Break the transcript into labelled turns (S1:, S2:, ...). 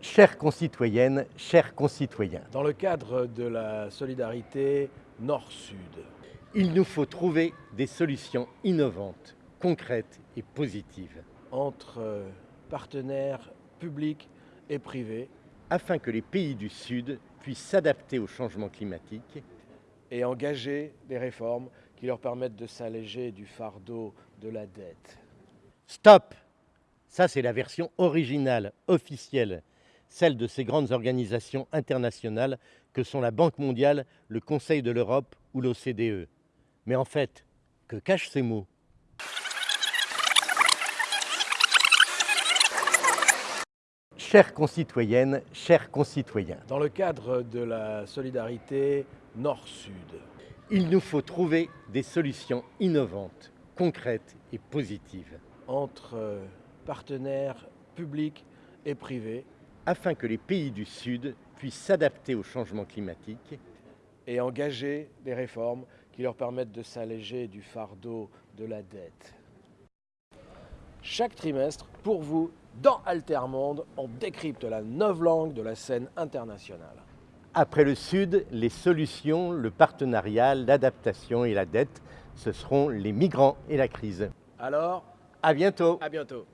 S1: Chères concitoyennes, chers concitoyens,
S2: Dans le cadre de la solidarité Nord-Sud,
S1: il nous faut trouver des solutions innovantes, concrètes et positives.
S2: Entre partenaires publics et privés,
S1: afin que les pays du Sud puissent s'adapter au changement climatique.
S2: Et engager des réformes qui leur permettent de s'alléger du fardeau de la dette.
S1: Stop! Ça, c'est la version originale, officielle, celle de ces grandes organisations internationales que sont la Banque mondiale, le Conseil de l'Europe ou l'OCDE. Mais en fait, que cachent ces mots? Chères concitoyennes, chers concitoyens,
S2: Dans le cadre de la solidarité Nord-Sud,
S1: il nous faut trouver des solutions innovantes, concrètes et positives.
S2: Entre partenaires publics et privés,
S1: afin que les pays du Sud puissent s'adapter au changement climatique
S2: et engager des réformes qui leur permettent de s'alléger du fardeau de la dette. Chaque trimestre, pour vous, dans Altermonde, on décrypte la langue de la scène internationale.
S1: Après le Sud, les solutions, le partenariat, l'adaptation et la dette, ce seront les migrants et la crise.
S2: Alors,
S1: À bientôt
S2: à bientôt